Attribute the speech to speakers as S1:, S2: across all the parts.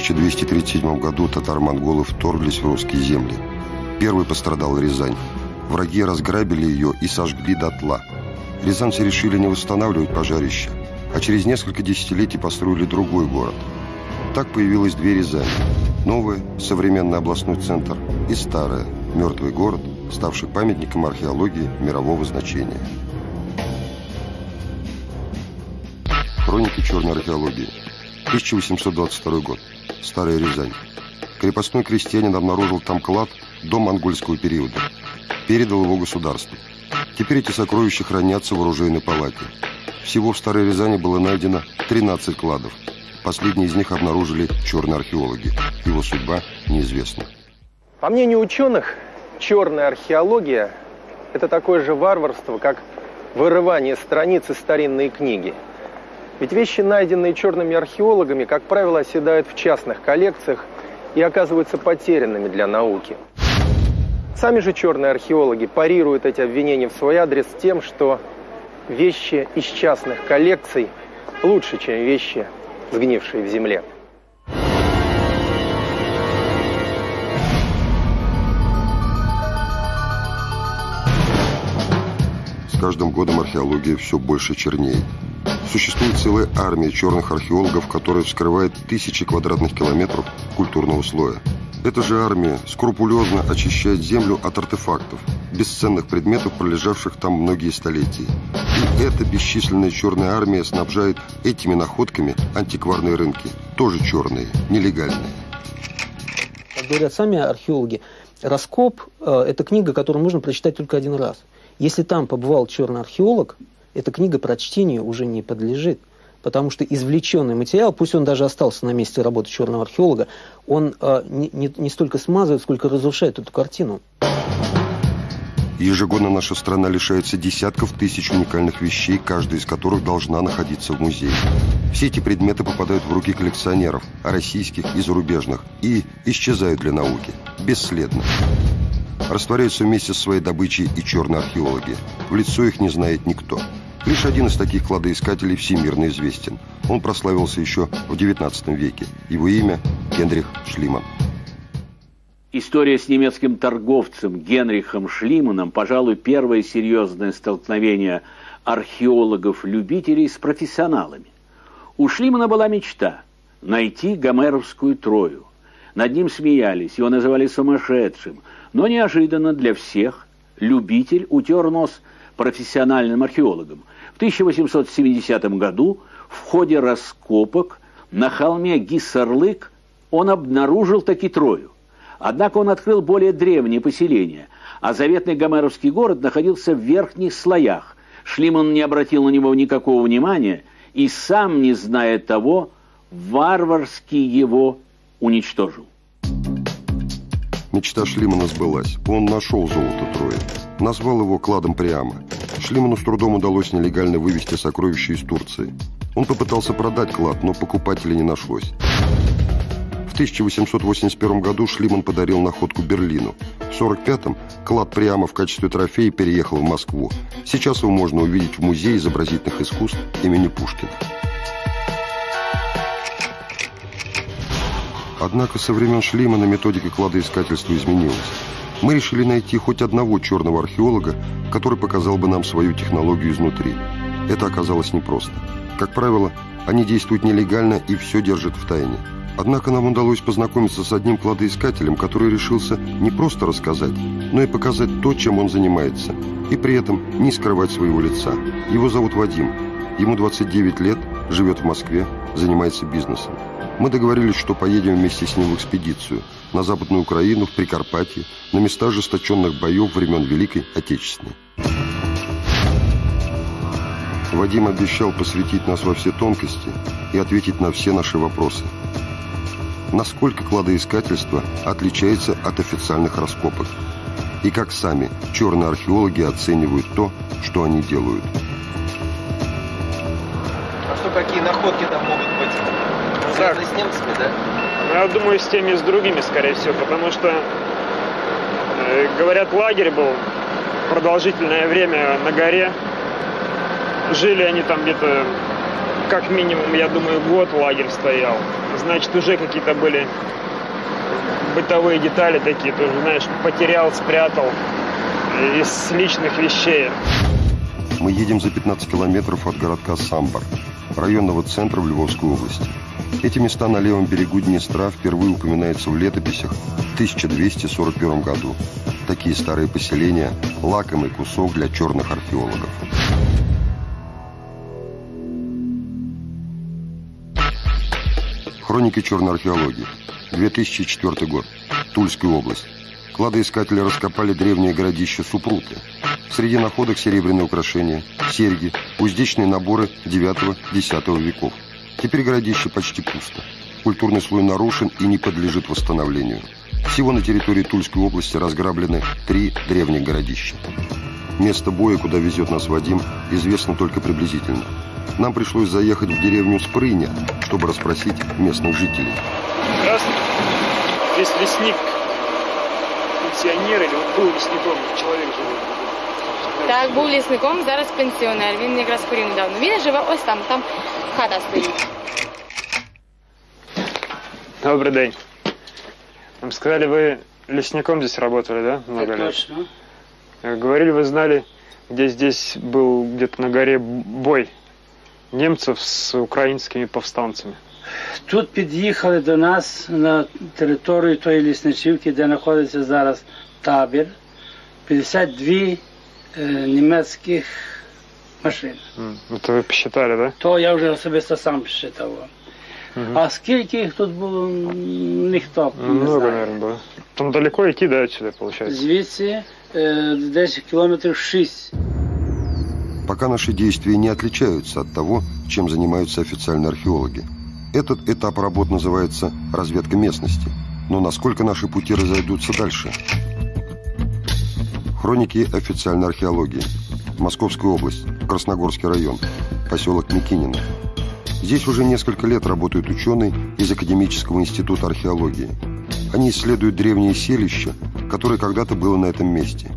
S1: 1237 году татар-монголы вторглись в русские земли. Первый пострадал Рязань. Враги разграбили ее и сожгли дотла. Рязанцы решили не восстанавливать пожарище, а через несколько десятилетий построили другой город. Так появилось две Рязани. Новая, современный областной центр, и старая, мертвый город, ставший памятником археологии мирового значения. Хроники черной археологии. 1822 год. Старая Рязань. Крепостной крестьянин обнаружил там клад до монгольского периода. Передал его государству. Теперь эти сокровища хранятся в оружейной палате. Всего в Старой Рязани было найдено 13 кладов. Последний из них обнаружили черные археологи. Его судьба неизвестна.
S2: По мнению ученых, черная археология – это такое же варварство, как вырывание страниц из старинной книги. Ведь вещи, найденные черными археологами, как правило, оседают в частных коллекциях и оказываются потерянными для науки. Сами же черные археологи парируют эти обвинения в свой адрес тем, что вещи из частных коллекций лучше, чем вещи, сгнившие в земле.
S1: С каждым годом археология все больше чернеет. Существует целая армия черных археологов, которая вскрывает тысячи квадратных километров культурного слоя. Эта же армия скрупулезно очищает землю от артефактов, бесценных предметов, пролежавших там многие столетия. И эта бесчисленная черная армия снабжает этими находками антикварные рынки, тоже черные, нелегальные.
S3: Как говорят сами археологи, «Раскоп» э, – это книга, которую можно прочитать только один раз. Если там побывал черный археолог, эта книга прочтению уже не подлежит. Потому что извлеченный материал, пусть он даже остался на месте работы черного археолога, он э, не, не, не столько смазывает, сколько разрушает эту картину.
S1: Ежегодно наша страна лишается десятков тысяч уникальных вещей, каждая из которых должна находиться в музее. Все эти предметы попадают в руки коллекционеров, российских и зарубежных, и исчезают для науки, бесследно. Растворяются вместе со своей добычей и черные археологи. В лицо их не знает никто. Лишь один из таких кладоискателей всемирно известен. Он прославился еще в XIX веке. Его имя – Генрих Шлиман.
S4: История с немецким торговцем Генрихом Шлиманом, пожалуй, первое серьезное столкновение археологов-любителей с профессионалами. У Шлимана была мечта – найти гомеровскую Трою. Над ним смеялись, его называли сумасшедшим, но неожиданно для всех любитель утер нос профессиональным археологам. В 1870 году в ходе раскопок на холме Гиссарлык он обнаружил таки Трою. Однако он открыл более древнее поселение, а заветный гомеровский город находился в верхних слоях. Шлиман не обратил на него никакого внимания и сам, не зная того, варварски его уничтожил.
S1: Мечта Шлимана сбылась. Он нашел золото Трои. Назвал его кладом Приама. Шлиману с трудом удалось нелегально вывести сокровища из Турции. Он попытался продать клад, но покупателей не нашлось. В 1881 году Шлиман подарил находку Берлину. В 1945-м клад Приама в качестве трофея переехал в Москву. Сейчас его можно увидеть в Музее изобразительных искусств имени Пушкина. Однако со времен Шлимана методика кладоискательства изменилась. Мы решили найти хоть одного черного археолога, который показал бы нам свою технологию изнутри. Это оказалось непросто. Как правило, они действуют нелегально и все держат в тайне. Однако нам удалось познакомиться с одним кладоискателем, который решился не просто рассказать, но и показать то, чем он занимается, и при этом не скрывать своего лица. Его зовут Вадим. Ему 29 лет, живет в Москве, занимается бизнесом. Мы договорились, что поедем вместе с ним в экспедицию на Западную Украину, в Прикарпатье, на места ожесточенных боев времен Великой Отечественной. Вадим обещал посвятить нас во все тонкости и ответить на все наши вопросы. Насколько кладоискательство отличается от официальных раскопок? И как сами черные археологи оценивают то, что они делают?
S2: А что, какие находки там могут быть? Связаны с немцами, да?
S5: Я думаю, с теми, с другими, скорее всего, потому что, э, говорят, лагерь был продолжительное время на горе. Жили они там где-то как минимум, я думаю, год лагерь стоял. Значит, уже какие-то были бытовые детали такие, тоже, знаешь, потерял, спрятал из личных вещей.
S1: Мы едем за 15 километров от городка Самбар, районного центра в Львовской области. Эти места на левом берегу Днестра впервые упоминаются в летописях в 1241 году. Такие старые поселения – лакомый кусок для черных археологов. Хроники черной археологии. 2004 год. Тульская область. Кладоискатели раскопали древнее городище Супруты. Среди находок серебряные украшения, серьги, уздечные наборы 9-10 веков. Теперь городище почти пусто. Культурный слой нарушен и не подлежит восстановлению. Всего на территории Тульской области разграблены три древних городища. Место боя, куда везет нас Вадим, известно только приблизительно. Нам пришлось заехать в деревню Спрыня, чтобы расспросить местных жителей.
S5: Здравствуйте. Здесь лесник, пенсионер или вот был лесником, человек живет.
S6: Так, був лісником, зараз пенсіонер. Він якраз хворів недавно. Він живе ось там, там хата стоїть.
S5: Добрый день. Вам сказали, вы лесником здесь работали, да? Много лет?
S7: Точно.
S5: Э, Говорили, вы знали, где здесь был где-то на горе бой немцев с украинскими повстанцами.
S7: Тут під'їхали до нас на територію тої лісничівки, де знаходиться зараз табір, 52 е, німецьких машин.
S5: М, Это вы посчитали, да?
S7: То я вже особисто сам считав.
S5: Мгм.
S7: А скільки їх тут було, м, ніхто
S5: Ну,
S7: не
S5: Много,
S7: знає.
S5: наверное, было. Там далеко идти, да, отсюда, получается?
S7: Звідси е, десь кілометрів 6.
S1: Пока наши действия не отличаются от того, чем занимаются официальные археологи. Этот этап работ называется разведка местности. Но насколько наши пути разойдутся дальше? Хроники официальной археологии. Московская область, Красногорский район, поселок Микинино. Здесь уже несколько лет работают ученые из Академического института археологии. Они исследуют древние селища, которое когда-то было на этом месте.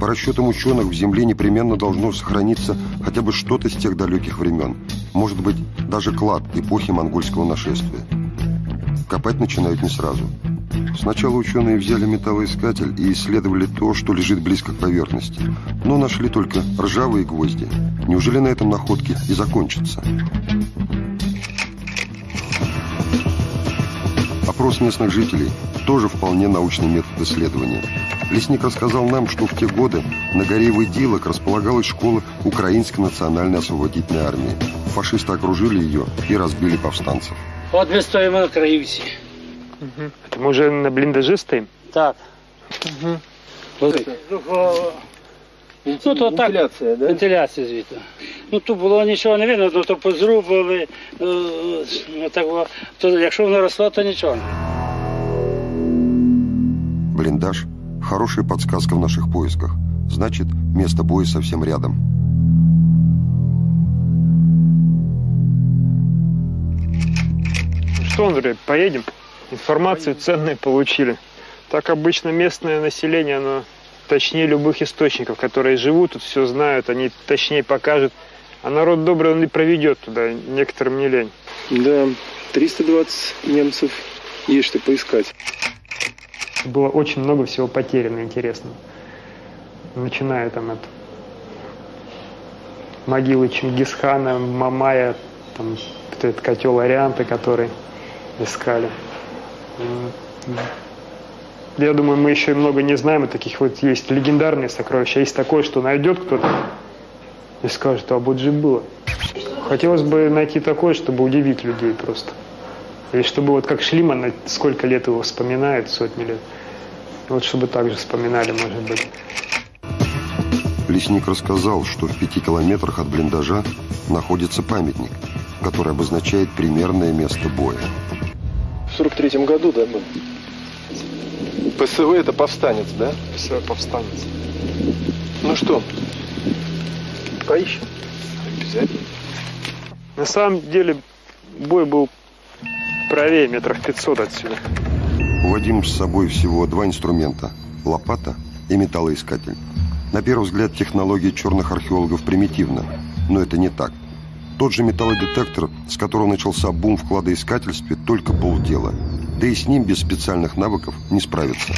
S1: По расчетам ученых, в Земле непременно должно сохраниться хотя бы что-то с тех далеких времен. Может быть, даже клад эпохи монгольского нашествия. Копать начинают не сразу. Сначала ученые взяли металлоискатель и исследовали то, что лежит близко к поверхности. Но нашли только ржавые гвозди. Неужели на этом находки и закончатся? Опрос местных жителей тоже вполне научный метод исследования. Лесник рассказал нам, что в те годы на горе Выдилок располагалась школа Украинской национальной освободительной армии. Фашисты окружили ее и разбили повстанцев.
S7: От ми стоїмо на краївці.
S5: Это мы уже на блиндаже стоим?
S7: Так. Ось. Ну, то так,
S2: Вентиляция, да?
S7: вентиляція звідти. Ну тут було нічого не видно, ну, то позрубали, ну, ну, так, було. то якщо воно росло, то нічого.
S1: Блиндаж – хорошая подсказка в наших поисках. Значит, место боя совсем рядом.
S5: Ну Что, Андрей, поедем? Информацию ценную получили. Так обычно местное население, оно точнее любых источников, которые живут тут, все знают, они точнее покажут. А народ добрый, он и проведет туда, некоторым не лень.
S8: Да, 320 немцев есть что поискать.
S5: Было очень много всего потеряно интересного. Начиная там от могилы Чингисхана, Мамая, там вот этот котел Арианта, который искали. Я думаю, мы еще и много не знаем, и таких вот есть легендарные сокровища. Есть такое, что найдет кто-то и скажет, а вот же было. Хотелось бы найти такое, чтобы удивить людей просто. Или чтобы вот как Шлиман, сколько лет его вспоминает, сотни лет. Вот чтобы так же вспоминали, может быть.
S1: Лесник рассказал, что в пяти километрах от блиндажа находится памятник, который обозначает примерное место боя.
S8: В 43 году, да, был? ПСВ это повстанец, да?
S5: Все, повстанец.
S8: Ну что, поищем?
S5: Обязательно. На самом деле бой был правее метров 500 отсюда.
S1: У Вадима с собой всего два инструмента – лопата и металлоискатель. На первый взгляд технология черных археологов примитивна, но это не так. Тот же металлодетектор, с которого начался бум в кладоискательстве, только полдела. Да и с ним без специальных навыков не справиться.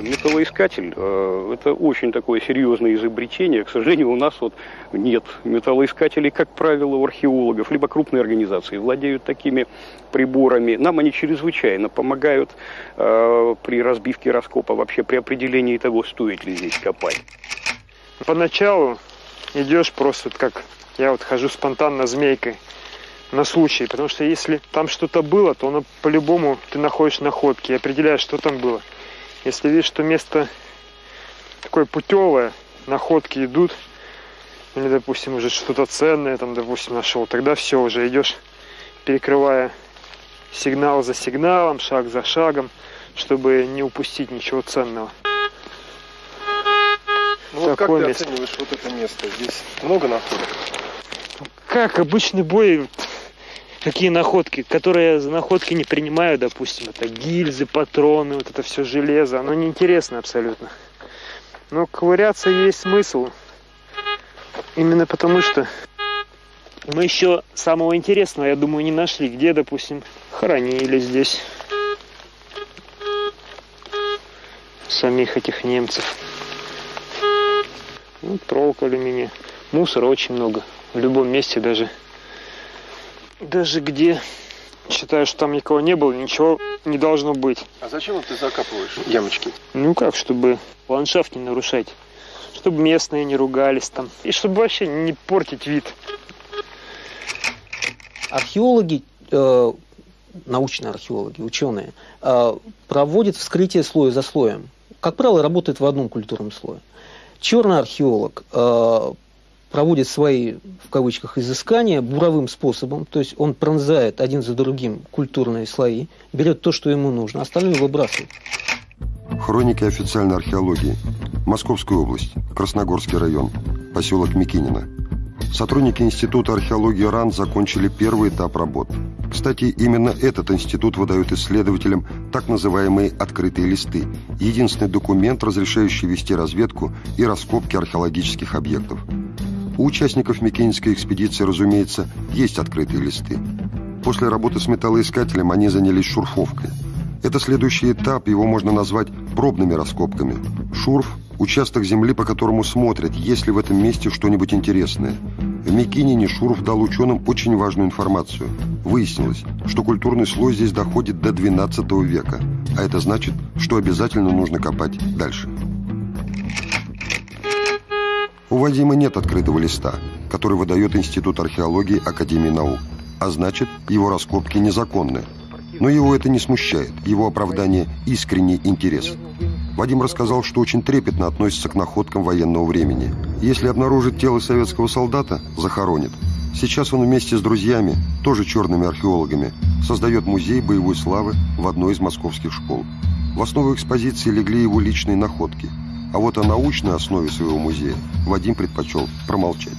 S9: Металлоискатель э, – это очень такое серьезное изобретение. К сожалению, у нас вот нет металлоискателей, как правило, у археологов, либо крупные организации владеют такими приборами. Нам они чрезвычайно помогают э, при разбивке раскопа, вообще при определении того, стоит ли здесь копать.
S5: Поначалу идешь просто как я вот хожу спонтанно змейкой на случай, потому что если там что-то было, то оно по-любому ты находишь находки и определяешь, что там было. Если видишь, что место такое путевое, находки идут, или, допустим, уже что-то ценное, там, допустим, нашел, тогда все, уже идешь, перекрывая сигнал за сигналом, шаг за шагом, чтобы не упустить ничего ценного.
S8: Ну вот как ты место. оцениваешь вот это место? Здесь много находок?
S5: Как обычный бой, какие находки, которые за находки не принимаю, допустим, это гильзы, патроны, вот это все железо, оно неинтересно абсолютно. Но ковыряться есть смысл. Именно потому что мы еще самого интересного, я думаю, не нашли. Где, допустим, хоронили здесь самих этих немцев. Ну, проволока алюминия. Мусора очень много. В любом месте даже даже где считаю, что там никого не было, ничего не должно быть.
S8: А зачем ты закапываешь ямочки?
S5: Ну как, чтобы ландшафт не нарушать. Чтобы местные не ругались там. И чтобы вообще не портить вид.
S3: Археологи, э, научные археологи, ученые, э, проводят вскрытие слоя за слоем. Как правило, работают в одном культурном слое. Черный археолог э, проводит свои, в кавычках, изыскания буровым способом, то есть он пронзает один за другим культурные слои, берет то, что ему нужно, остальное выбрасывает.
S1: Хроники официальной археологии. Московская область, Красногорский район, поселок Микинино. Сотрудники Института археологии РАН закончили первый этап работ. Кстати, именно этот институт выдает исследователям так называемые «открытые листы» – единственный документ, разрешающий вести разведку и раскопки археологических объектов. У участников Микенинской экспедиции, разумеется, есть открытые листы. После работы с металлоискателем они занялись шурфовкой. Это следующий этап, его можно назвать пробными раскопками. Шурф – участок земли, по которому смотрят, есть ли в этом месте что-нибудь интересное. В Микинине Шурф дал ученым очень важную информацию. Выяснилось, что культурный слой здесь доходит до 12 века, а это значит, что обязательно нужно копать дальше. У Вадима нет открытого листа, который выдает Институт археологии Академии наук, а значит, его раскопки незаконны. Но его это не смущает, его оправдание – искренний интерес. Вадим рассказал, что очень трепетно относится к находкам военного времени. Если обнаружит тело советского солдата, захоронит. Сейчас он вместе с друзьями, тоже черными археологами, создает музей боевой славы в одной из московских школ. В основу экспозиции легли его личные находки – а вот о научной основе своего музея Вадим предпочел промолчать.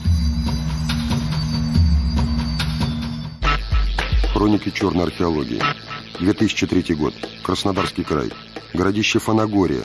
S1: Хроники черной археологии. 2003 год. Краснодарский край. Городище Фанагория.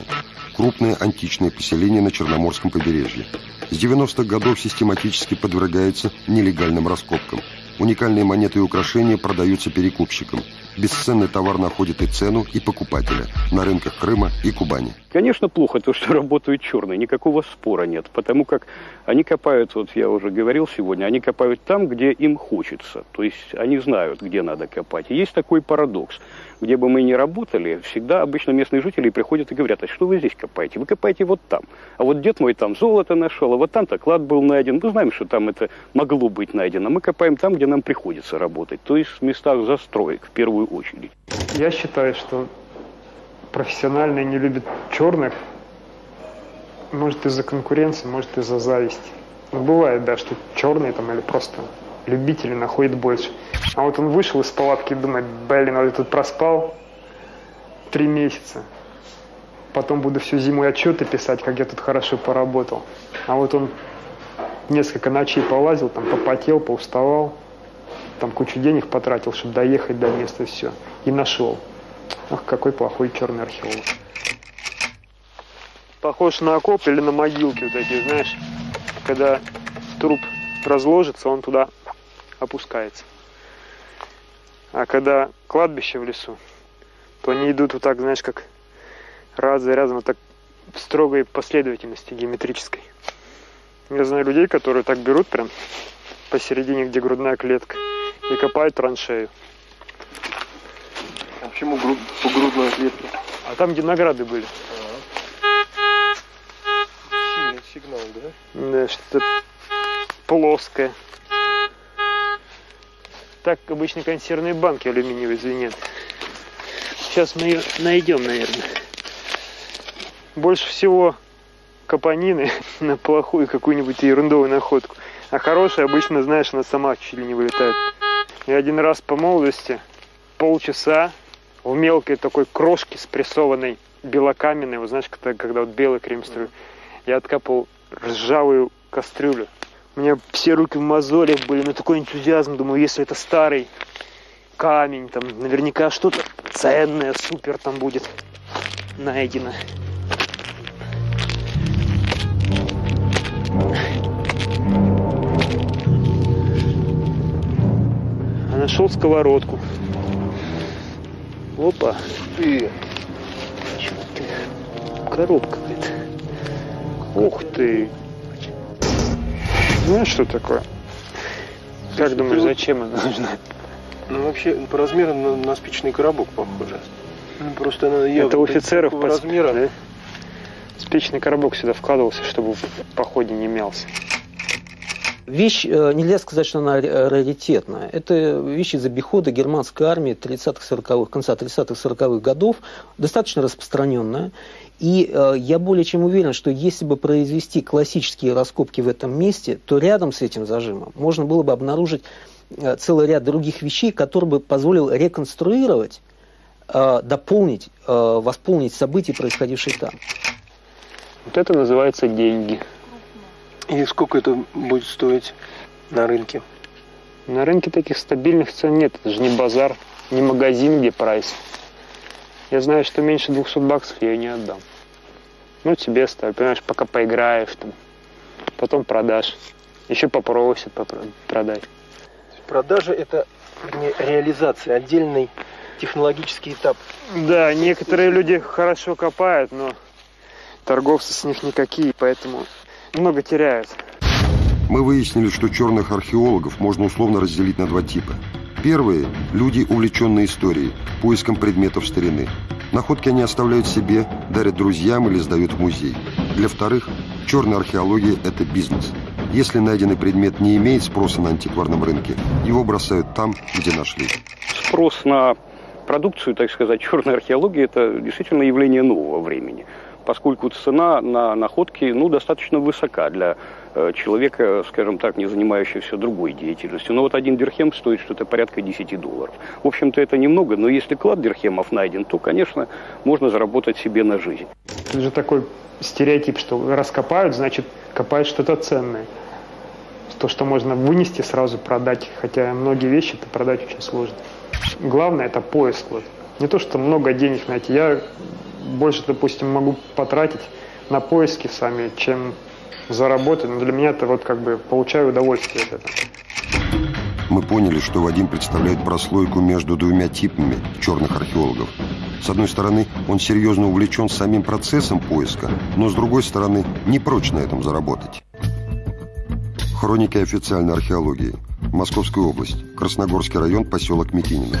S1: Крупное античное поселение на Черноморском побережье. С 90-х годов систематически подвергается нелегальным раскопкам. Уникальные монеты и украшения продаются перекупщикам. Бесценный товар находит и цену, и покупателя на рынках Крыма и Кубани.
S9: Конечно, плохо то, что работают черные, никакого спора нет, потому как они копают, вот я уже говорил сегодня, они копают там, где им хочется, то есть они знают, где надо копать. И есть такой парадокс, где бы мы ни работали, всегда обычно местные жители приходят и говорят, а что вы здесь копаете? Вы копаете вот там, а вот дед мой там золото нашел, а вот там-то клад был найден, мы знаем, что там это могло быть найдено, мы копаем там, где нам приходится работать, то есть в местах застроек в первую очередь.
S5: Я считаю, что профессиональные не любят черных, может из-за конкуренции, может из-за зависти. Но бывает, да, что черные там или просто любители находят больше. А вот он вышел из палатки и думает, блин, вот я тут проспал три месяца. Потом буду всю зиму отчеты писать, как я тут хорошо поработал. А вот он несколько ночей полазил, там попотел, поуставал, там кучу денег потратил, чтобы доехать до места, все. И нашел. Ах, какой плохой черный археолог. Похож на окоп или на могилки вот такие, знаешь, когда труп разложится, он туда опускается. А когда кладбище в лесу, то они идут вот так, знаешь, как раз за разом, вот так в строгой последовательности геометрической. Я знаю людей, которые так берут прям посередине, где грудная клетка, и копают траншею.
S8: Почему груд, по грудной клетке?
S5: А там, где награды были.
S8: Сильный сигнал, да?
S5: Да, что-то плоское. Так обычно консервные банки алюминиевые звенят. Сейчас мы ее найдем, наверное. Больше всего капонины на плохую какую-нибудь ерундовую находку. А хорошая обычно, знаешь, она сама чуть ли не вылетает. Я один раз по молодости полчаса в мелкой такой крошке спрессованной белокаменной, вот знаешь, когда, когда вот белый крем струю, я откапал ржавую кастрюлю. У меня все руки в мозолях были, но такой энтузиазм, думаю, если это старый камень, там наверняка что-то ценное, супер там будет найдено. Нашел сковородку. Опа.
S8: Ты.
S5: Чё ты? Коробка какая-то. Ух ты. Знаешь, что такое? Как думаешь,
S8: вот-
S5: зачем она нужна?
S8: Ну, вообще, по размеру на, на спичный коробок похоже. Ну, просто она явно
S5: Это у офицеров по
S8: размера.
S5: да? Спичный коробок сюда вкладывался, чтобы в походе не мялся.
S3: Вещь, э, нельзя сказать, что она ра- раритетная. Это вещь из обихода германской армии 30-40-х, конца 30-40-х годов, достаточно распространенная. И э, я более чем уверен, что если бы произвести классические раскопки в этом месте, то рядом с этим зажимом можно было бы обнаружить э, целый ряд других вещей, который бы позволил реконструировать, э, дополнить, э, восполнить события, происходившие там.
S5: Вот это называется деньги.
S8: И сколько это будет стоить на рынке?
S5: На рынке таких стабильных цен нет. Это же не базар, не магазин, где прайс. Я знаю, что меньше 200 баксов я ее не отдам. Ну, тебе ставь, понимаешь, пока поиграешь там. Потом продашь. Еще попросят попро- продать.
S8: Продажа это вернее, реализация, отдельный технологический этап.
S5: Да, некоторые люди хорошо копают, но торговцы с них никакие, поэтому много теряют.
S1: Мы выяснили, что черных археологов можно условно разделить на два типа. Первые – люди, увлеченные историей, поиском предметов старины. Находки они оставляют себе, дарят друзьям или сдают в музей. Для вторых, черная археология – это бизнес. Если найденный предмет не имеет спроса на антикварном рынке, его бросают там, где нашли.
S9: Спрос на продукцию, так сказать, черной археологии – это действительно явление нового времени, поскольку цена на находки ну, достаточно высока для э, человека, скажем так, не занимающегося другой деятельностью. Но вот один дирхем стоит что-то порядка 10 долларов. В общем-то, это немного, но если клад дирхемов найден, то, конечно, можно заработать себе на жизнь.
S5: Это же такой стереотип, что раскопают, значит, копают что-то ценное. То, что можно вынести, сразу продать. Хотя многие вещи это продать очень сложно. Главное это поиск. Вот. Не то, что много денег найти. Я больше, допустим, могу потратить на поиски сами, чем заработать. Но для меня это вот как бы получаю удовольствие от этого.
S1: Мы поняли, что Вадим представляет прослойку между двумя типами черных археологов. С одной стороны, он серьезно увлечен самим процессом поиска, но с другой стороны, не прочь на этом заработать. Хроники официальной археологии. Московская область. Красногорский район, поселок Микинино.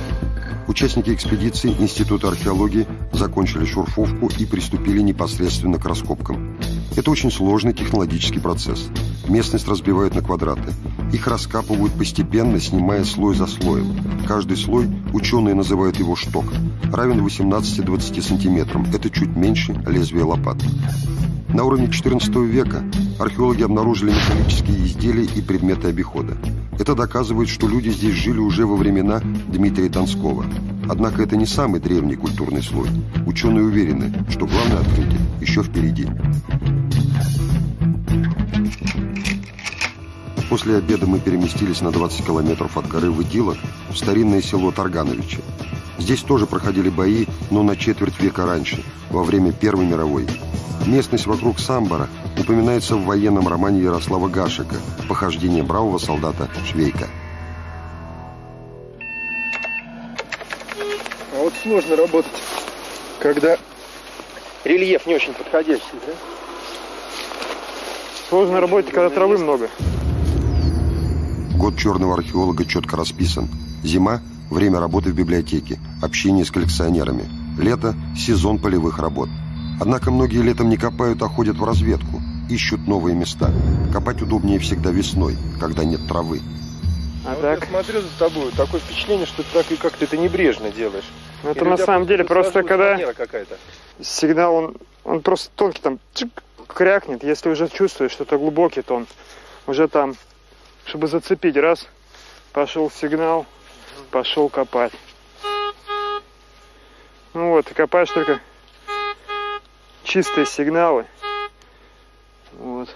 S1: Участники экспедиции Института археологии закончили шурфовку и приступили непосредственно к раскопкам. Это очень сложный технологический процесс. Местность разбивают на квадраты. Их раскапывают постепенно, снимая слой за слоем. Каждый слой, ученые называют его шток, равен 18-20 сантиметрам. Это чуть меньше лезвия лопаты. На уровне XIV века археологи обнаружили металлические изделия и предметы обихода. Это доказывает, что люди здесь жили уже во времена Дмитрия Донского. Однако это не самый древний культурный слой. Ученые уверены, что главное открытие еще впереди. После обеда мы переместились на 20 километров от горы Выдилок в старинное село Таргановичи. Здесь тоже проходили бои, но на четверть века раньше, во время Первой мировой. Местность вокруг Самбора упоминается в военном романе Ярослава Гашика «Похождение бравого солдата Швейка».
S8: Вот сложно работать, когда рельеф не очень подходящий, да?
S5: Сложно работать, когда травы много.
S1: Год черного археолога четко расписан. Зима – время работы в библиотеке, общение с коллекционерами. Лето – сезон полевых работ. Однако многие летом не копают, а ходят в разведку, ищут новые места. Копать удобнее всегда весной, когда нет травы.
S8: А вот так? Я смотрю за тобой, такое впечатление, что ты так и как-то это небрежно делаешь.
S5: Ну, это на самом деле просто когда сигнал, он, он просто тонкий, там чик, крякнет. Если уже чувствуешь, что это глубокий, то он уже там, чтобы зацепить, раз, пошел сигнал, пошел копать. Ну вот, и копаешь только чистые сигналы. Вот.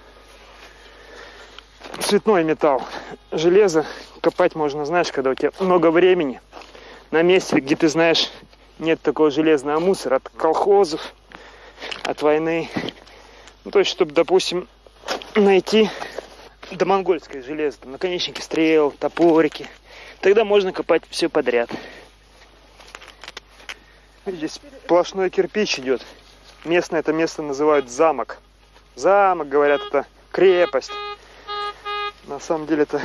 S5: Цветной металл. Железо копать можно, знаешь, когда у тебя много времени. На месте, где ты знаешь, нет такого железного мусора от колхозов, от войны. Ну, то есть, чтобы, допустим, найти домонгольское железо, там, наконечники стрел, топорики. Тогда можно копать все подряд. Здесь сплошной кирпич идет. Местное это место называют замок. Замок, говорят, это крепость. На самом деле это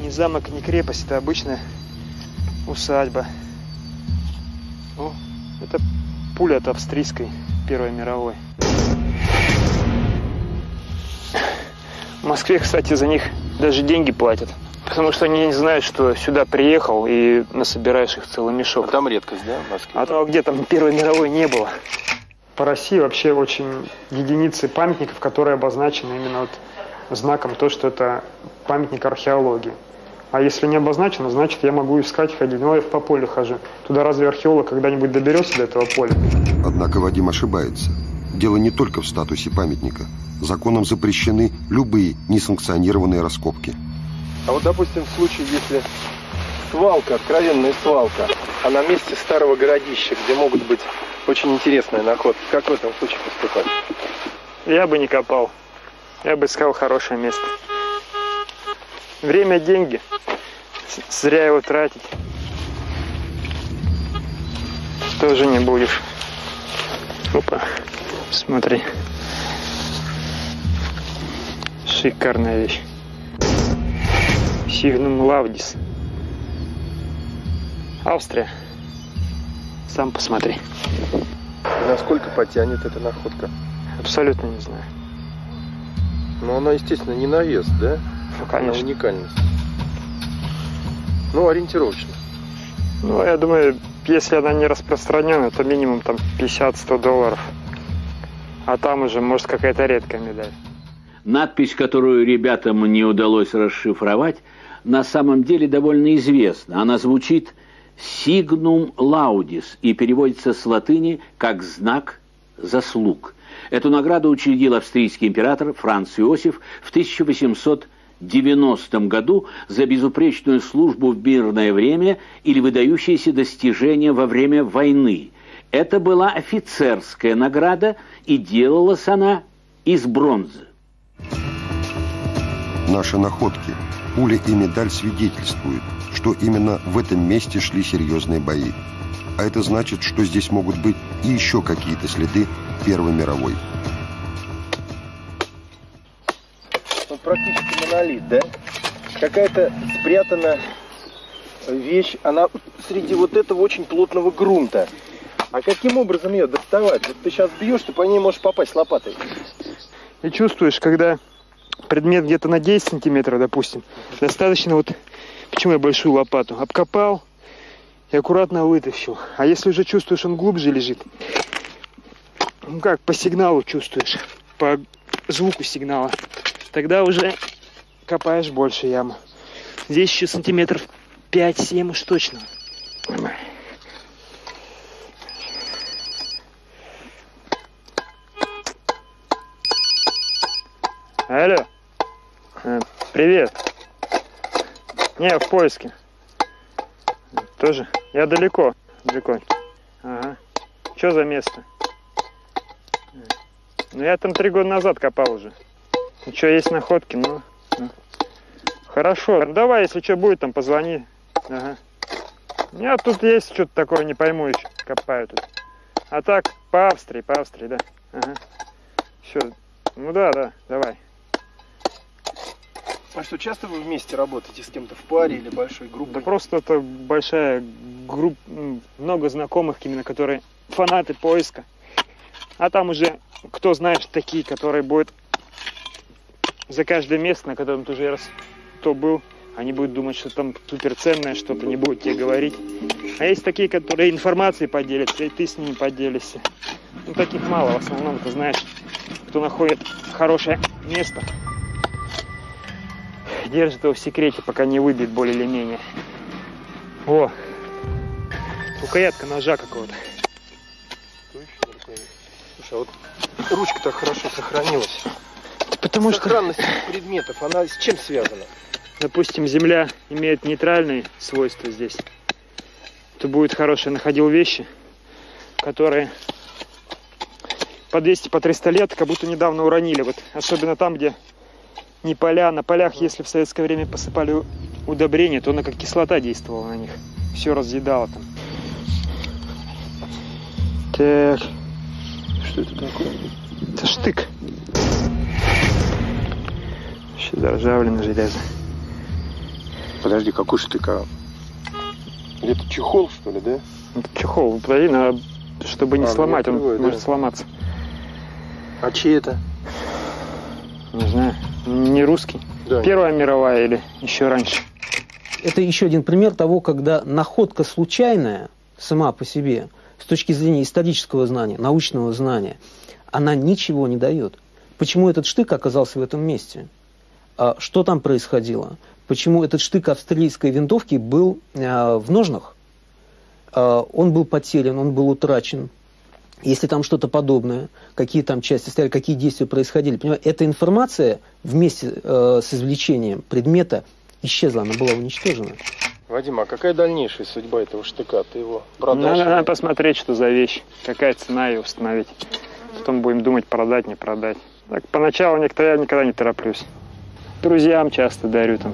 S5: не замок, не крепость, это обычная усадьба. О, это пуля от австрийской Первой мировой. В Москве, кстати, за них даже деньги платят. Потому что они не знают, что сюда приехал и насобираешь их целый мешок.
S8: А там редкость, да, в Москве?
S5: А то где там Первой мировой не было. По России вообще очень единицы памятников, которые обозначены именно вот знаком то, что это памятник археологии. А если не обозначено, значит я могу искать, ходить. Ну, я по полю хожу. Туда разве археолог когда-нибудь доберется до этого поля?
S1: Однако Вадим ошибается. Дело не только в статусе памятника. Законом запрещены любые несанкционированные раскопки.
S8: А вот, допустим, в случае, если свалка, откровенная свалка, а на месте старого городища, где могут быть очень интересные находки, как в этом случае поступать?
S5: Я бы не копал. Я бы искал хорошее место. Время – деньги. Зря его тратить. Тоже не будешь. Опа, смотри. Шикарная вещь. Сигнум Лавдис. Австрия. Сам посмотри.
S8: Насколько потянет эта находка?
S5: Абсолютно не знаю.
S8: Но она, естественно, не на вес, да?
S5: Ну, конечно.
S8: Она уникальность. Ну, ориентировочно.
S5: Ну, я думаю, если она не распространена, то минимум там 50-100 долларов. А там уже, может, какая-то редкая медаль.
S4: Надпись, которую ребятам не удалось расшифровать, на самом деле довольно известна. Она звучит «Signum Laudis» и переводится с латыни как «знак заслуг». Эту награду учредил австрийский император Франц Иосиф в 1890 году за безупречную службу в мирное время или выдающиеся достижения во время войны. Это была офицерская награда, и делалась она из бронзы.
S1: Наши находки, пуля и медаль свидетельствуют, что именно в этом месте шли серьезные бои. А это значит, что здесь могут быть и еще какие-то следы Первой мировой.
S2: Практически монолит, да? Какая-то спрятана вещь, она среди вот этого очень плотного грунта. А каким образом ее доставать? Вот ты сейчас бьешь, ты по ней можешь попасть лопатой.
S5: И чувствуешь, когда предмет где-то на 10 сантиметров, допустим, достаточно вот, почему я большую лопату, обкопал и аккуратно вытащил. А если уже чувствуешь, он глубже лежит, ну как, по сигналу чувствуешь, по звуку сигнала, тогда уже копаешь больше яму. Здесь еще сантиметров 5-7 уж точно. Алло. Э, привет. Не, в поиске. Тоже? Я далеко. Далеко. Ага. Что за место? Ну, я там три года назад копал уже. Ну, что, есть находки? Ну, ну. Хорошо. Ну, давай, если что будет, там позвони. Ага. Нет, тут есть что-то такое, не пойму еще, копаю тут. А так, по Австрии, по Австрии, да. Ага. Все, ну да, да, давай.
S8: А что, часто вы вместе работаете с кем-то в паре или большой группой?
S5: Да просто это большая группа, много знакомых именно, которые фанаты поиска. А там уже, кто знаешь, такие, которые будут за каждое место, на котором ты уже раз то был, они будут думать, что там суперценное что-то, не будут тебе говорить. А есть такие, которые информацией поделятся, и ты с ними поделишься. Ну, таких мало, в основном, ты знаешь, кто находит хорошее место, держит его в секрете, пока не выбьет более или менее. О, рукоятка ножа какого-то.
S8: Слушай, а вот ручка так хорошо сохранилась.
S5: Потому что,
S8: Сохранность предметов, она с чем связана?
S5: допустим, земля имеет нейтральные свойства здесь, то будет хороший находил вещи, которые по 200, по 300 лет как будто недавно уронили. Вот особенно там, где не поля. На полях, если в советское время посыпали удобрения, то она как кислота действовала на них. Все разъедало там. Так. Что это такое? Это штык. Еще заржавленное железо.
S8: Подожди, какой штык? А? Это чехол, что ли, да?
S5: Это чехол. Подожди, надо, чтобы не
S8: А,
S5: сломать,
S8: не
S5: он
S8: да.
S5: может сломаться.
S8: А чей это?
S5: Не знаю. Не русский.
S8: Да.
S5: Первая мировая или еще раньше?
S3: Это еще один пример того, когда находка случайная сама по себе, с точки зрения исторического знания, научного знания, она ничего не дает. Почему этот штык оказался в этом месте? А Что там происходило? Почему этот штык австралийской винтовки был э, в ножнах? Э, он был потерян, он был утрачен. Если там что-то подобное, какие там части стояли, какие действия происходили. Понимаете, эта информация вместе э, с извлечением предмета исчезла, она была уничтожена.
S8: Вадим, а какая дальнейшая судьба этого штыка? Ты его продашь?
S5: Надо,
S8: или-
S5: надо посмотреть, что за вещь, какая цена ее установить. Потом будем думать, продать, не продать. Так, поначалу никто, я никогда не тороплюсь. Друзьям часто дарю там.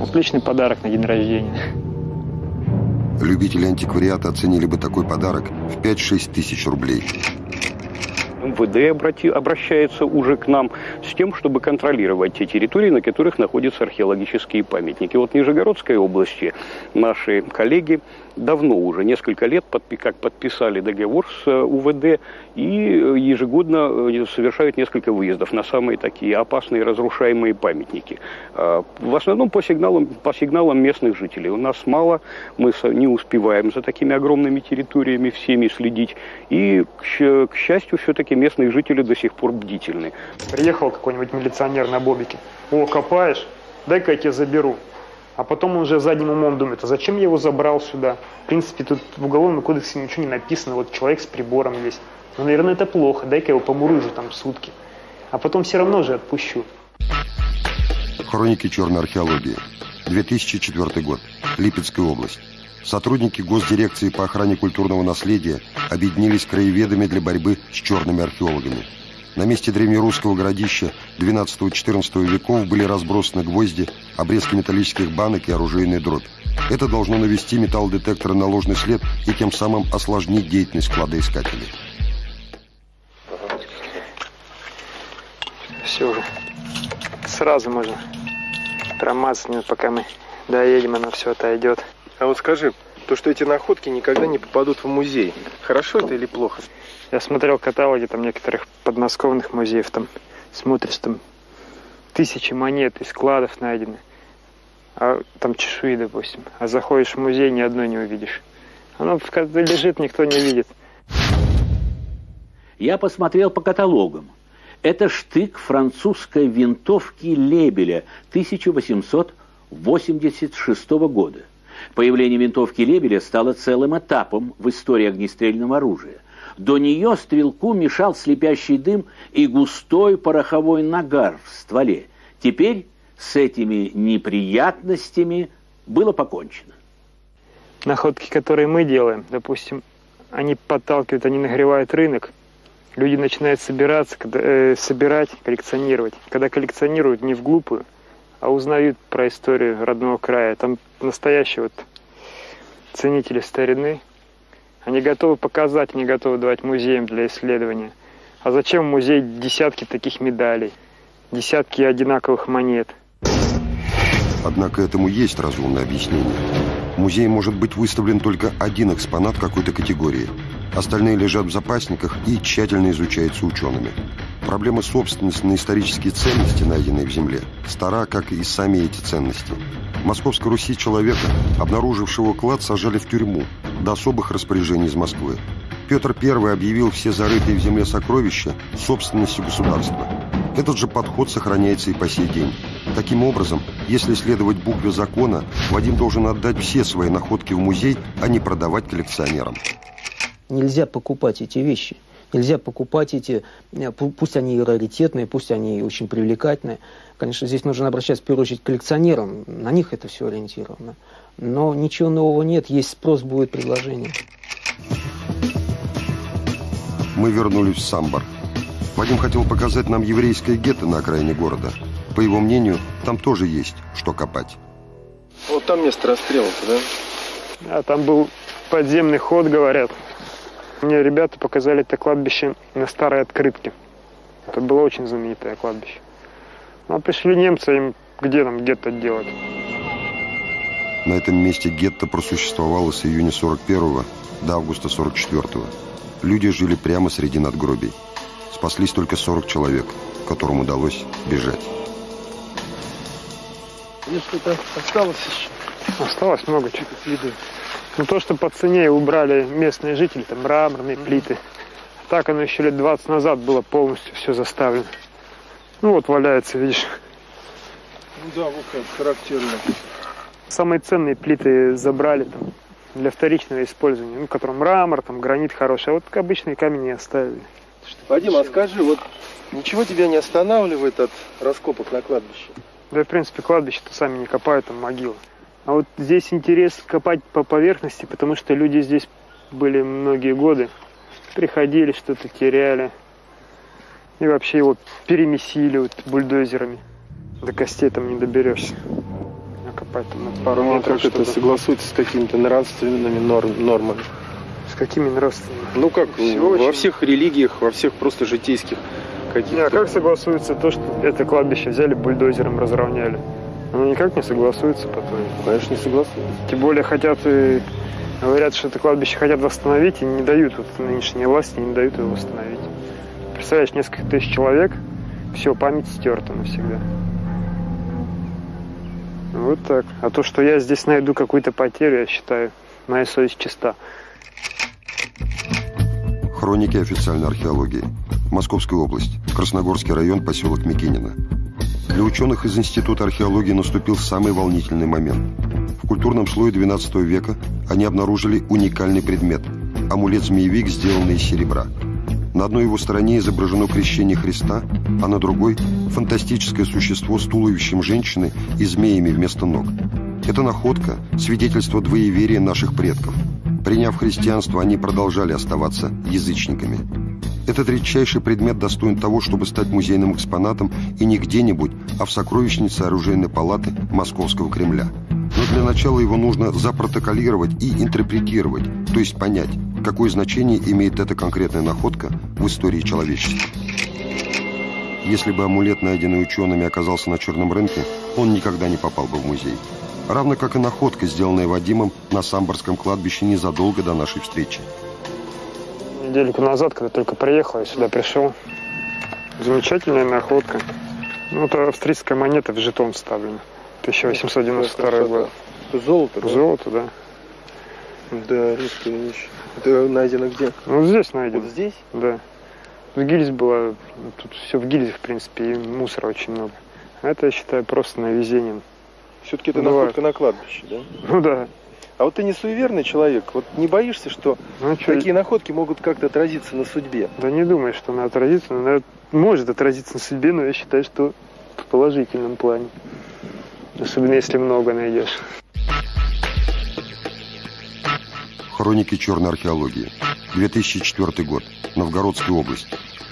S5: Отличный подарок на день рождения.
S1: Любители антиквариата оценили бы такой подарок в 5-6 тысяч рублей.
S9: МВД обрати- обращается уже к нам с тем, чтобы контролировать те территории, на которых находятся археологические памятники. Вот в Нижегородской области наши коллеги давно уже, несколько лет, как подписали договор с э, УВД и э, ежегодно э, совершают несколько выездов на самые такие опасные разрушаемые памятники. А, В основном по сигналам, по сигналам местных жителей. У нас мало, мы не успеваем за такими огромными территориями всеми следить. И, к счастью, все-таки местные жители до сих пор бдительны.
S5: Приехал какой-нибудь милиционер на бобике. О, копаешь? Дай-ка я тебя заберу. А потом он уже задним умом думает, а зачем я его забрал сюда? В принципе, тут в уголовном кодексе ничего не написано. Вот человек с прибором есть. Ну, наверное, это плохо. Дай-ка я его помурыжу там сутки. А потом все равно же отпущу.
S1: Хроники черной археологии. 2004 год. Липецкая область. Сотрудники Госдирекции по охране культурного наследия объединились краеведами для борьбы с черными археологами. На месте древнерусского городища XII-XIV веков были разбросаны гвозди, обрезки металлических банок и оружейная дробь. Это должно навести металлодетекторы на ложный след и тем самым осложнить деятельность кладоискателей.
S5: Все уже. Сразу можно промазать, пока мы доедем, оно все отойдет.
S8: А вот скажи, то, что эти находки никогда не попадут в музей, хорошо это или плохо?
S5: Я смотрел каталоги там некоторых подмосковных музеев, там смотришь, там тысячи монет из складов найдены. А там чешуи, допустим. А заходишь в музей, ни одной не увидишь. Оно лежит, никто не видит.
S4: Я посмотрел по каталогам. Это штык французской винтовки Лебеля 1886 года. Появление винтовки Лебеля стало целым этапом в истории огнестрельного оружия. До нее стрелку мешал слепящий дым и густой пороховой нагар в стволе. Теперь с этими неприятностями было покончено.
S5: Находки, которые мы делаем, допустим, они подталкивают, они нагревают рынок. Люди начинают собираться, э, собирать, коллекционировать. Когда коллекционируют не в глупую, а узнают про историю родного края. Там настоящий вот ценители старины. Они готовы показать, не готовы давать музеям для исследования. А зачем в музей десятки таких медалей, десятки одинаковых монет?
S1: Однако этому есть разумное объяснение. В музее может быть выставлен только один экспонат какой-то категории. Остальные лежат в запасниках и тщательно изучаются учеными. Проблема собственности на исторические ценности, найденные в земле, стара, как и сами эти ценности. Московской Руси человека, обнаружившего клад, сажали в тюрьму до особых распоряжений из Москвы. Петр I объявил все зарытые в земле сокровища собственностью государства. Этот же подход сохраняется и по сей день. Таким образом, если следовать букве закона, Вадим должен отдать все свои находки в музей, а не продавать коллекционерам.
S3: Нельзя покупать эти вещи. Нельзя покупать эти, э, пусть они и раритетные, пусть они и очень привлекательные. Конечно, здесь нужно обращаться в первую очередь к коллекционерам, на них это все ориентировано. Но ничего нового нет, есть спрос, будет предложение.
S1: Мы вернулись в Самбар. Вадим хотел показать нам еврейское гетто на окраине города. По его мнению, там тоже есть что копать.
S8: Вот там место расстрела да?
S5: А там был подземный ход, говорят. Мне ребята показали это кладбище на старой открытке. Это было очень знаменитое кладбище. Ну, а пришли немцы, им где нам гетто делать?
S1: На этом месте гетто просуществовало с июня 41 до августа 44 -го. Люди жили прямо среди надгробий. Спаслись только 40 человек, которым удалось бежать.
S8: Здесь что-то осталось еще?
S5: Осталось много чего следы. Ну, то, что по цене убрали местные жители, там мраморные плиты. Так оно еще лет 20 назад было полностью все заставлено. Ну, вот валяется, видишь.
S8: Ну да, вот как характерно.
S5: Самые ценные плиты забрали там для вторичного использования, ну, которым мрамор, там, гранит хороший, а вот обычные камни не оставили.
S8: Вадим, а скажи, вот ничего тебя не останавливает от раскопок на кладбище?
S5: Да, в принципе, кладбище-то сами не копают, там могилы. А вот здесь интерес копать по поверхности, потому что люди здесь были многие годы, приходили, что-то теряли. И вообще его перемесили вот бульдозерами. До костей там не доберешься. Накопать там на пару
S8: ну, а
S5: метров.
S8: как это согласуется с какими-то нравственными норм, нормами?
S5: С какими нравственными?
S8: Ну как,
S5: Все
S8: во
S5: очень-
S8: всех религиях, во всех просто житейских каких-то...
S5: а как согласуется то, что это кладбище взяли бульдозером, разровняли? Ну никак не согласуется потом.
S8: Конечно, не согласен.
S5: Тем более хотят и говорят, что это кладбище хотят восстановить и не дают, вот нынешние власти не дают его восстановить. Представляешь, несколько тысяч человек, все, память стерта навсегда. Вот так. А то, что я здесь найду какую-то потерю, я считаю, моя совесть чиста.
S1: Хроники официальной археологии. Московская область. Красногорский район, поселок Микинино. Для ученых из Института археологии наступил самый волнительный момент. В культурном слое XII века они обнаружили уникальный предмет – амулет-змеевик, сделанный из серебра. На одной его стороне изображено крещение Христа, а на другой – фантастическое существо с туловищем женщины и змеями вместо ног. Это находка – свидетельство двоеверия наших предков. Приняв христианство, они продолжали оставаться язычниками. Этот редчайший предмет достоин того, чтобы стать музейным экспонатом и не где-нибудь, а в сокровищнице оружейной палаты Московского Кремля. Но для начала его нужно запротоколировать и интерпретировать, то есть понять, какое значение имеет эта конкретная находка в истории человечества. Если бы амулет, найденный учеными, оказался на черном рынке, он никогда не попал бы в музей. Равно как и находка, сделанная Вадимом на Самборском кладбище незадолго до нашей встречи.
S5: Недельку назад, когда только приехал, я сюда пришел. Замечательная находка. Ну, это австрийская монета в жетон вставлена. 1892 год.
S8: Золото, да?
S5: Золото, да.
S8: Да, редкая вещь. Это найдено где?
S5: Ну, здесь найдено.
S8: Вот здесь?
S5: Да. Тут гильз была, ну, тут все в гильзах, в принципе, и мусора очень много. А это, я считаю, просто на везение.
S8: Все-таки это
S5: Бывает.
S8: находка на кладбище, да?
S5: Ну да.
S8: А вот ты не суеверный человек, вот не боишься, что
S5: Ну, чё,
S8: такие находки могут как-то отразиться на судьбе?
S5: Да не думаю, что она отразится. Она может отразиться на судьбе, но я считаю, что в положительном плане. Особенно если много найдешь.
S1: Хроники черной археологии. 2004 год. Новгородская область.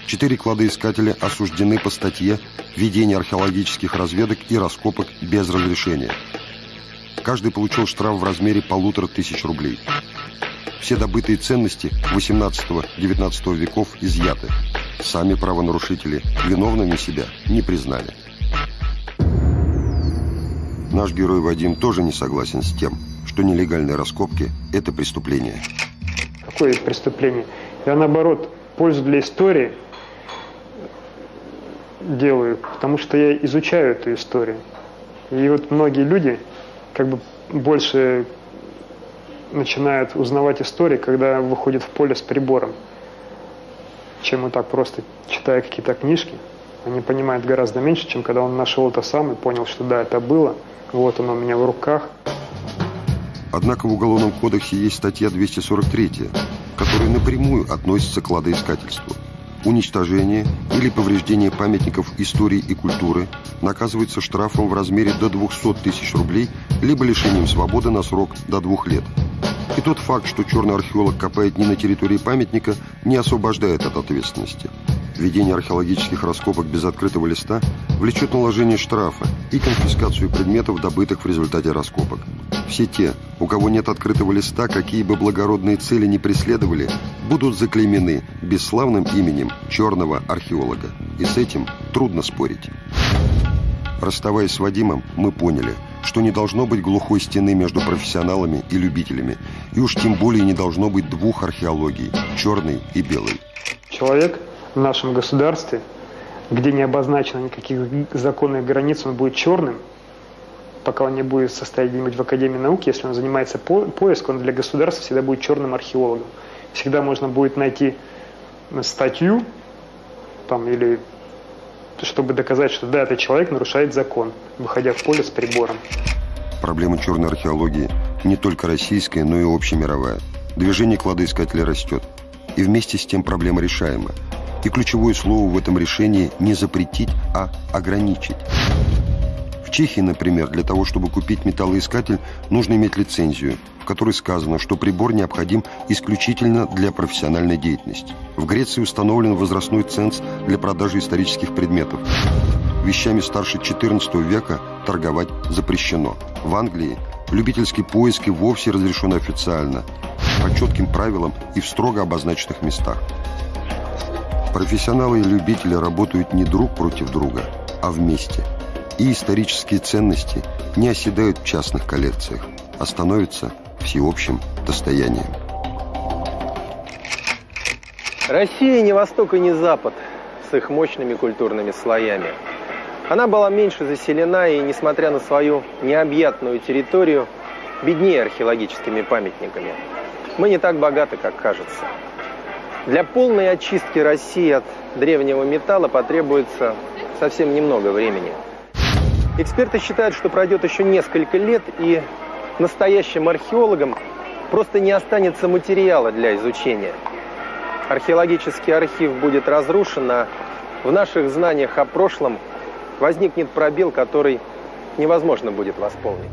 S1: Четыре кладоискателя осуждены по статье «Ведение археологических разведок и раскопок без разрешения». Каждый получил штраф в размере полутора тысяч рублей. Все добытые ценности 18-19 веков изъяты. Сами правонарушители виновными себя не признали. Наш герой Вадим тоже не согласен с тем, что нелегальные раскопки – это преступление.
S5: Какое преступление? Я наоборот, пользу для истории делаю, потому что я изучаю эту историю. И вот многие люди как бы больше начинают узнавать истории, когда выходят в поле с прибором, чем вот так просто читая какие-то книжки. Они понимают гораздо меньше, чем когда он нашел это сам и понял, что да, это было, вот оно у меня в руках.
S1: Однако в Уголовном кодексе есть статья 243, которая напрямую относится к кладоискательству – Уничтожение или повреждение памятников истории и культуры наказывается штрафом в размере до 200 тысяч рублей либо лишением свободы на срок до двух лет. И тот факт, что черный археолог копает не на территории памятника, не освобождает от ответственности. Ведение археологических раскопок без открытого листа влечет наложение штрафа и конфискацию предметов, добытых в результате раскопок. Все те, у кого нет открытого листа, какие бы благородные цели не преследовали, будут заклеймены бесславным именем черного археолога. И с этим трудно спорить. Расставаясь с Вадимом, мы поняли, что не должно быть глухой стены между профессионалами и любителями, и уж тем более не должно быть двух археологий – черной и белой.
S5: Человек в нашем государстве, где не обозначено никаких законных границ, он будет черным, пока он не будет состоять где-нибудь в Академии науки, если он занимается по поиском, он для государства всегда будет черным археологом. Всегда можно будет найти статью там, или чтобы доказать, что да, этот человек нарушает закон, выходя в поле с прибором.
S1: Проблема черной археологии не только российская, но и общемировая. Движение кладоискателя растет. И вместе с тем проблема решаема. И ключевое слово в этом решении не запретить, а ограничить. В Чехии, например, для того, чтобы купить металлоискатель, нужно иметь лицензию, в которой сказано, что прибор необходим исключительно для профессиональной деятельности. В Греции установлен возрастной ценз для продажи исторических предметов. Вещами старше XIV века торговать запрещено. В Англии любительский поиск и вовсе разрешен официально, по четким правилам и в строго обозначенных местах. Профессионалы и любители работают не друг против друга, а вместе. И исторические ценности не оседают в частных коллекциях, а становятся всеобщим достоянием.
S2: Россия не Восток и не Запад с их мощными культурными слоями. Она была меньше заселена и, несмотря на свою необъятную территорию, беднее археологическими памятниками. Мы не так богаты, как кажется. Для полной очистки России от древнего металла потребуется совсем немного времени. Эксперты считают, что пройдет еще несколько лет, и настоящим археологам просто не останется материала для изучения. Археологический архив будет разрушен, а в наших знаниях о прошлом возникнет пробел, который невозможно будет восполнить.